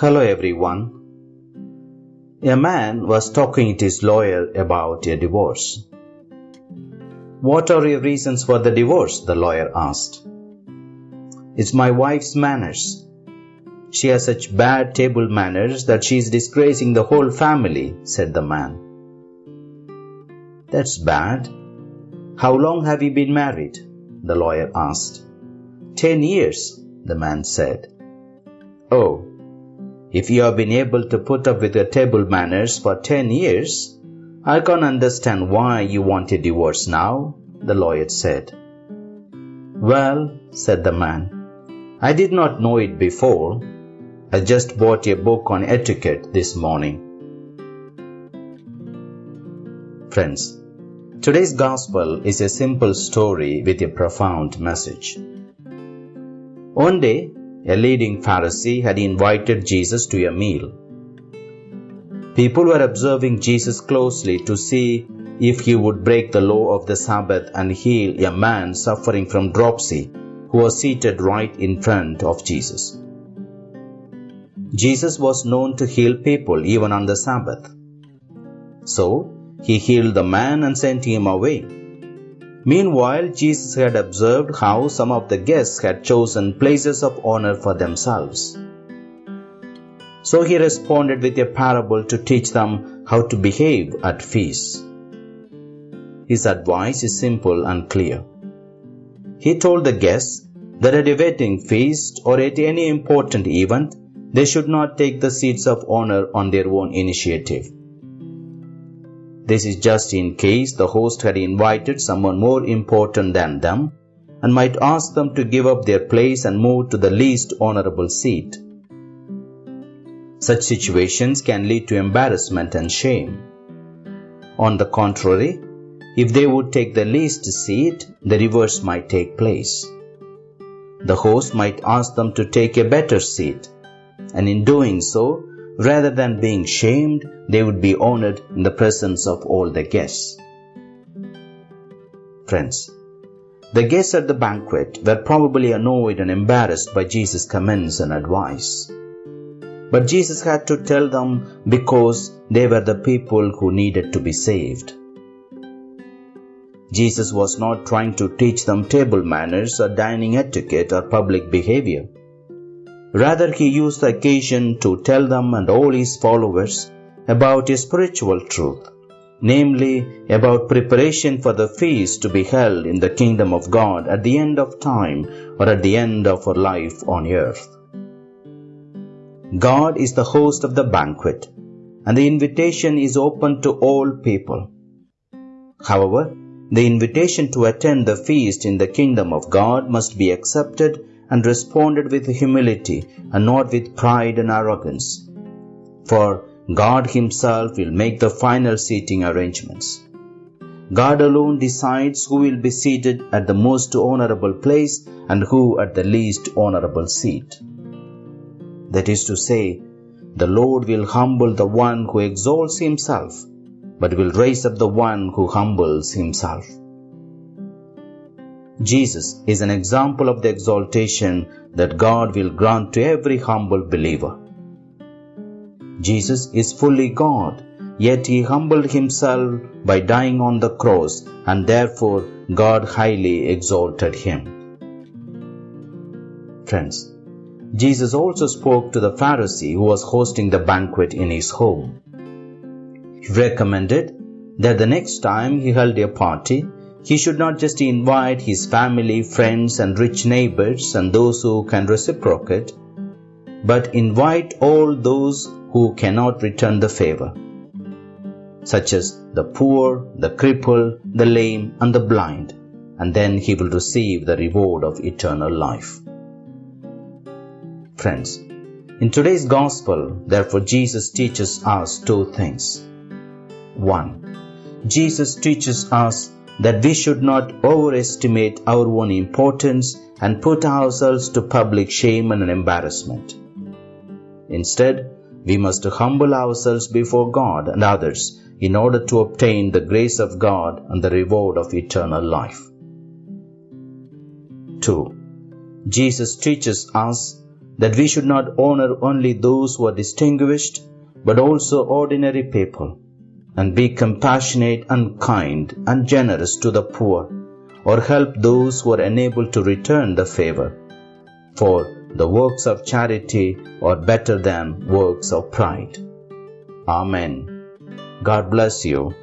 Hello everyone. A man was talking to his lawyer about a divorce. What are your reasons for the divorce? the lawyer asked. It's my wife's manners. She has such bad table manners that she is disgracing the whole family, said the man. That's bad. How long have you been married? the lawyer asked. Ten years, the man said. Oh, if you have been able to put up with your table manners for ten years, I can't understand why you want a divorce now, the lawyer said. Well, said the man, I did not know it before. I just bought a book on etiquette this morning. Friends, today's gospel is a simple story with a profound message. One day, a leading Pharisee had invited Jesus to a meal. People were observing Jesus closely to see if he would break the law of the Sabbath and heal a man suffering from dropsy who was seated right in front of Jesus. Jesus was known to heal people even on the Sabbath. So, he healed the man and sent him away. Meanwhile, Jesus had observed how some of the guests had chosen places of honor for themselves. So he responded with a parable to teach them how to behave at feasts. His advice is simple and clear. He told the guests that at a wedding feast or at any important event, they should not take the seats of honor on their own initiative. This is just in case the host had invited someone more important than them and might ask them to give up their place and move to the least honorable seat. Such situations can lead to embarrassment and shame. On the contrary, if they would take the least seat, the reverse might take place. The host might ask them to take a better seat, and in doing so, rather than being shamed, they would be honored in the presence of all the guests. Friends, the guests at the banquet were probably annoyed and embarrassed by Jesus' comments and advice. But Jesus had to tell them because they were the people who needed to be saved. Jesus was not trying to teach them table manners or dining etiquette or public behavior. Rather, he used the occasion to tell them and all his followers about a spiritual truth, namely about preparation for the feast to be held in the kingdom of God at the end of time or at the end of our life on earth. God is the host of the banquet, and the invitation is open to all people. However, the invitation to attend the feast in the kingdom of God must be accepted and responded with humility and not with pride and arrogance. For God Himself will make the final seating arrangements. God alone decides who will be seated at the most honorable place and who at the least honorable seat. That is to say, the Lord will humble the one who exalts himself, but will raise up the one who humbles himself. Jesus is an example of the exaltation that God will grant to every humble believer. Jesus is fully God, yet he humbled himself by dying on the cross, and therefore God highly exalted him. Friends, Jesus also spoke to the Pharisee who was hosting the banquet in his home. He recommended that the next time he held a party, he should not just invite his family, friends, and rich neighbors and those who can reciprocate, but invite all those who cannot return the favor, such as the poor, the crippled, the lame, and the blind, and then he will receive the reward of eternal life. Friends, in today's gospel, therefore, Jesus teaches us two things. One, Jesus teaches us that we should not overestimate our own importance and put ourselves to public shame and embarrassment. Instead, we must humble ourselves before God and others in order to obtain the grace of God and the reward of eternal life. 2. Jesus teaches us that we should not honor only those who are distinguished, but also ordinary people, and be compassionate and kind and generous to the poor, or help those who are unable to return the favor. For the works of charity are better than works of pride. Amen. God bless you.